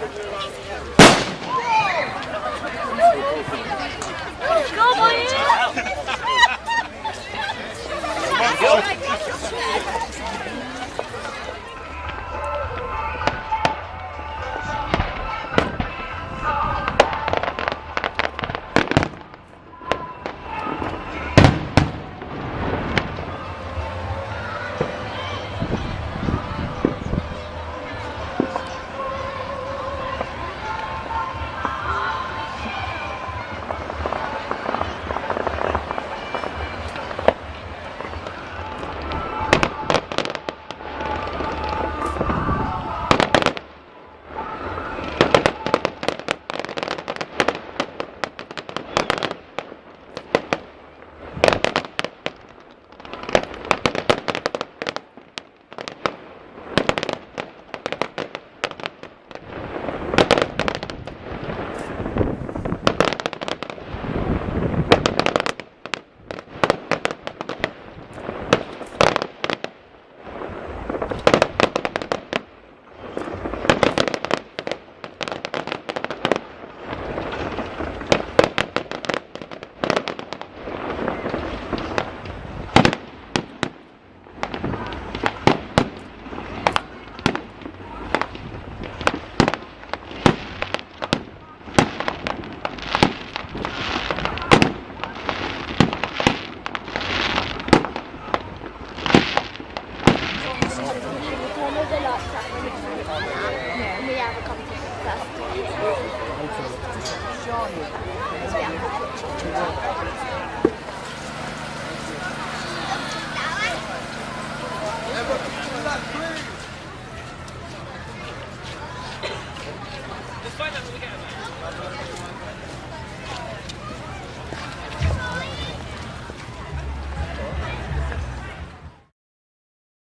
Go, boys! yeah. We have a competition Let's find out what we got.